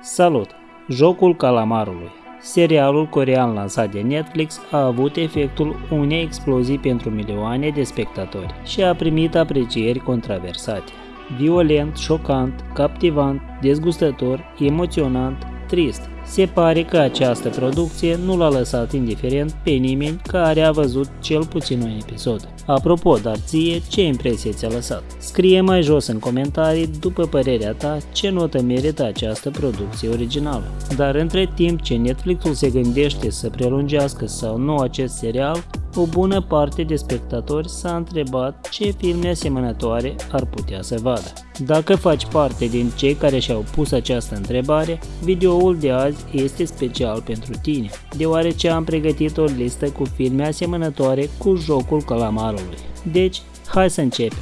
Salut! Jocul Calamarului Serialul corean lansat de Netflix a avut efectul unei explozii pentru milioane de spectatori și a primit aprecieri controversate. Violent, șocant, captivant, dezgustător, emoționant, trist. Se pare că această producție nu l-a lăsat indiferent pe nimeni care a văzut cel puțin un episod. Apropo, dar ție, ce impresie ți-a lăsat? Scrie mai jos în comentarii, după părerea ta, ce notă merită această producție originală. Dar între timp ce Netflixul se gândește să prelungească sau nu acest serial, o bună parte de spectatori s-a întrebat ce filme asemănătoare ar putea să vadă. Dacă faci parte din cei care și-au pus această întrebare, videoul de azi este special pentru tine, deoarece am pregătit o listă cu filme asemănătoare cu jocul calamarului. Deci, hai să începem!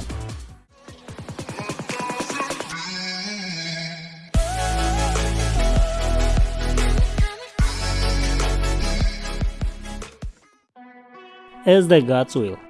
As the Gods Will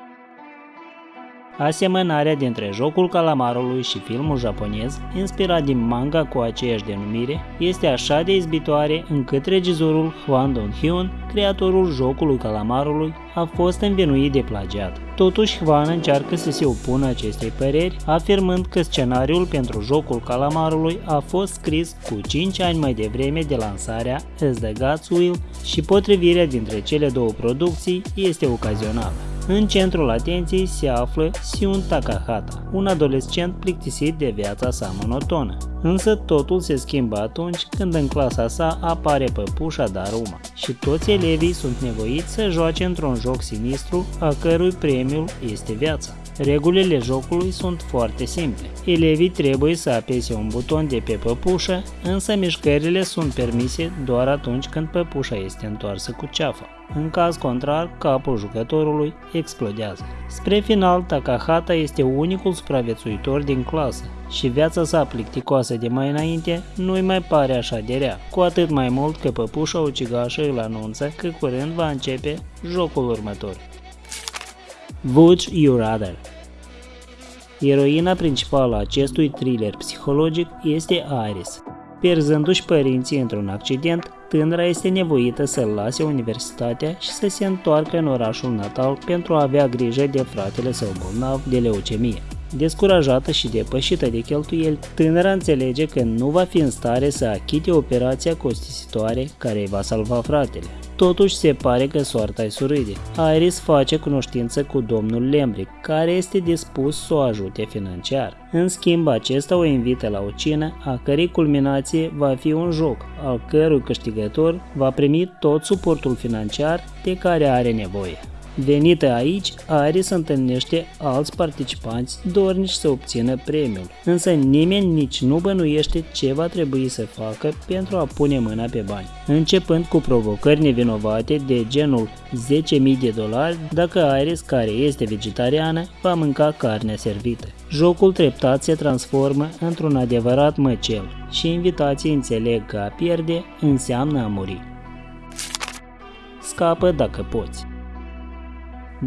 Asemănarea dintre jocul calamarului și filmul japonez, inspirat din manga cu aceeași denumire, este așa de izbitoare încât regizorul Hwang Dong-hyun, creatorul jocului calamarului, a fost învinuit de plagiat. Totuși, Hwan încearcă să se opună acestei păreri, afirmând că scenariul pentru jocul calamarului a fost scris cu 5 ani mai devreme de lansarea As the Gods Will și potrivirea dintre cele două producții este ocazională. În centrul atenției se află Siun Takahata, un adolescent plictisit de viața sa monotonă. Însă totul se schimbă atunci când în clasa sa apare păpușa Daruma și toți elevii sunt nevoiți să joace într-un joc sinistru a cărui premiul este viața. Regulile jocului sunt foarte simple. Elevii trebuie să apese un buton de pe păpușă, însă mișcările sunt permise doar atunci când păpușa este întoarsă cu ceafa. În caz contrar, capul jucătorului explodează. Spre final, Takahata este unicul supraviețuitor din clasă și viața sa plicticoasă de mai înainte nu-i mai pare așa de rea, cu atât mai mult că păpușa ucigașă îl anunță că curând va începe jocul următor. Would You Rather Eroina principală a acestui thriller psihologic este Iris. Pierzându-și părinții într-un accident, tânăra este nevoită să lase universitatea și să se întoarcă în orașul natal pentru a avea grijă de fratele său bolnav de leucemie. Descurajată și depășită de cheltuieli, tânăra înțelege că nu va fi în stare să achite operația costisitoare care îi va salva fratele. Totuși se pare că soarta îi surâde. Iris face cunoștință cu domnul Lembrick, care este dispus să o ajute financiar. În schimb, acesta o invită la o cină, a cărei culminație va fi un joc, al cărui câștigător va primi tot suportul financiar de care are nevoie. Venită aici, Aris întâlnește alți participanți dornici să obțină premiul, însă nimeni nici nu bănuiește ce va trebui să facă pentru a pune mâna pe bani, începând cu provocări nevinovate de genul 10.000 de dolari dacă Aris, care este vegetariană, va mânca carnea servită. Jocul treptat se transformă într-un adevărat măcel și invitații înțeleg că a pierde înseamnă a muri. Scapă dacă poți.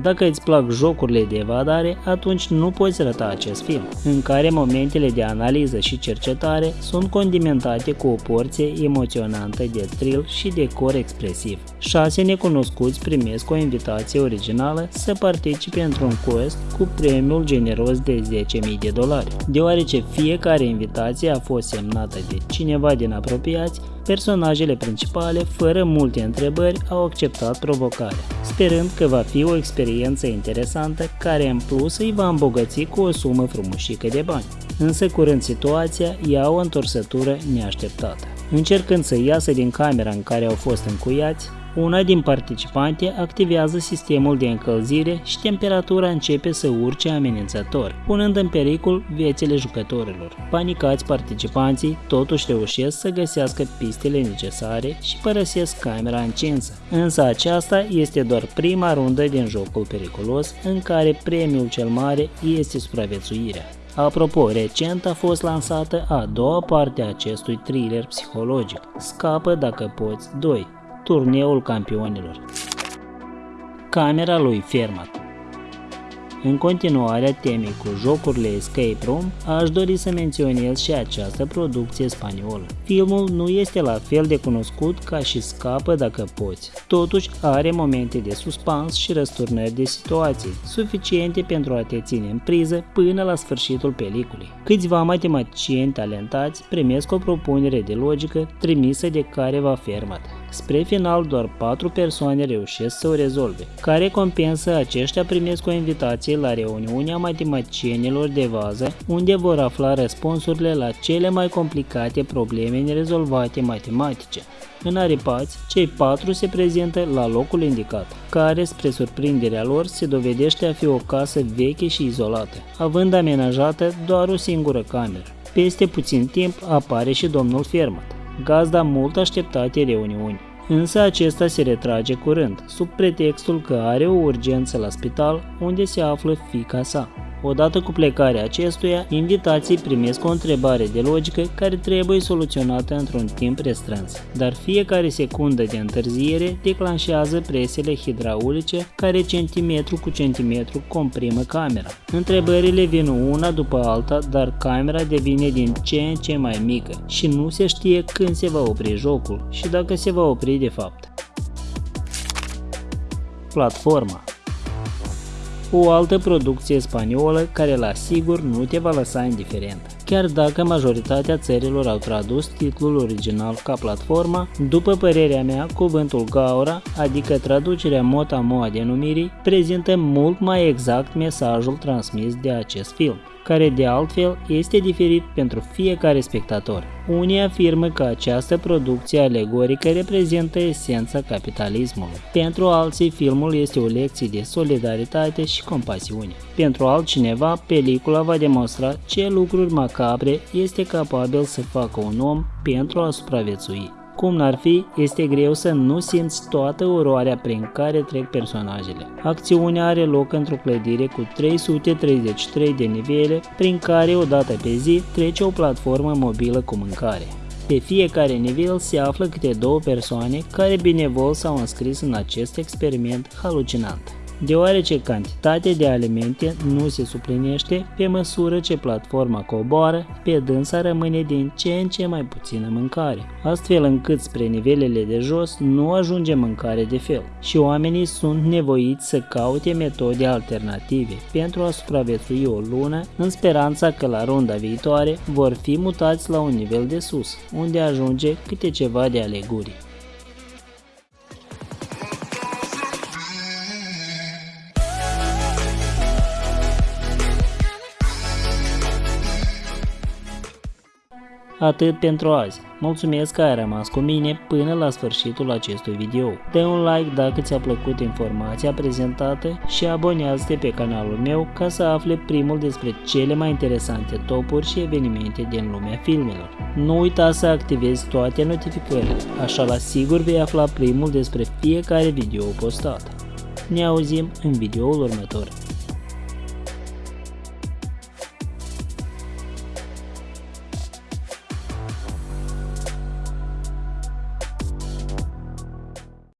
Dacă îți plac jocurile de evadare, atunci nu poți rata acest film, în care momentele de analiză și cercetare sunt condimentate cu o porție emoționantă de thrill și decor expresiv. Șase necunoscuți primesc o invitație originală să participe într-un quest cu premiul generos de 10.000 de dolari. Deoarece fiecare invitație a fost semnată de cineva din apropiați, personajele principale, fără multe întrebări, au acceptat provocarea, sperând că va fi o experiență interesantă care în plus îi va îmbogăți cu o sumă frumușică de bani. Însă curând situația ia o întorsătură neașteptată. Încercând să iasă din camera în care au fost încuiați, una din participante activează sistemul de încălzire și temperatura începe să urce amenințător, punând în pericol viețile jucătorilor. Panicați participanții totuși reușesc să găsească pistele necesare și părăsesc camera încinsă. Însă aceasta este doar prima rundă din jocul periculos în care premiul cel mare este supraviețuirea. Apropo, recent a fost lansată a doua parte a acestui thriller psihologic, Scapă dacă poți 2, turneul campionilor. Camera lui Fermat În continuarea temei cu jocurile Escape Room, aș dori să menționez și această producție spaniolă. Filmul nu este la fel de cunoscut ca și Scapă dacă poți, totuși are momente de suspans și răsturnări de situații, suficiente pentru a te ține în priză până la sfârșitul peliculei. Câțiva matematicieni talentați primesc o propunere de logică trimisă de careva fermată. Spre final, doar patru persoane reușesc să o rezolve. Ca recompensă, aceștia primesc o invitație la reuniunea matematicienilor de vază, unde vor afla răspunsurile la cele mai complicate probleme nerezolvate matematice. În aripați, cei patru se prezintă la locul indicat, care, spre surprinderea lor, se dovedește a fi o casă veche și izolată, având amenajată doar o singură cameră. Peste puțin timp apare și domnul Fermat, gazda mult așteptate reuniuni. Însă acesta se retrage curând, sub pretextul că are o urgență la spital unde se află fica sa. Odată cu plecarea acestuia, invitații primesc o întrebare de logică care trebuie soluționată într-un timp restrâns, dar fiecare secundă de întârziere declanșează presele hidraulice care centimetru cu centimetru comprimă camera. Întrebările vin una după alta, dar camera devine din ce în ce mai mică și nu se știe când se va opri jocul și dacă se va opri de fapt. Platforma o altă producție spaniolă care la sigur nu te va lăsa indiferent. Chiar dacă majoritatea țărilor au tradus titlul original ca platforma, după părerea mea, cuvântul gaura, adică traducerea mot-a-mo a denumirii, prezintă mult mai exact mesajul transmis de acest film care de altfel este diferit pentru fiecare spectator. Unii afirmă că această producție alegorică reprezintă esența capitalismului. Pentru alții, filmul este o lecție de solidaritate și compasiune. Pentru altcineva, pelicula va demonstra ce lucruri macabre este capabil să facă un om pentru a supraviețui. Cum n-ar fi, este greu să nu simți toată oroarea prin care trec personajele. Acțiunea are loc într-o clădire cu 333 de nivele, prin care odată pe zi trece o platformă mobilă cu mâncare. Pe fiecare nivel se află câte două persoane care binevol s-au înscris în acest experiment halucinant deoarece cantitatea de alimente nu se suplinește pe măsură ce platforma coboară, pe dânsa rămâne din ce în ce mai puțină mâncare, astfel încât spre nivelele de jos nu ajunge mâncare de fel și oamenii sunt nevoiți să caute metode alternative pentru a supraviețui o lună în speranța că la runda viitoare vor fi mutați la un nivel de sus, unde ajunge câte ceva de alegurii. Atât pentru azi. Mulțumesc că ai rămas cu mine până la sfârșitul acestui video. Dă un like dacă ți-a plăcut informația prezentată și abonează-te pe canalul meu ca să afle primul despre cele mai interesante topuri și evenimente din lumea filmelor. Nu uita să activezi toate notificările, așa la sigur vei afla primul despre fiecare video postat. Ne auzim în videoul următor.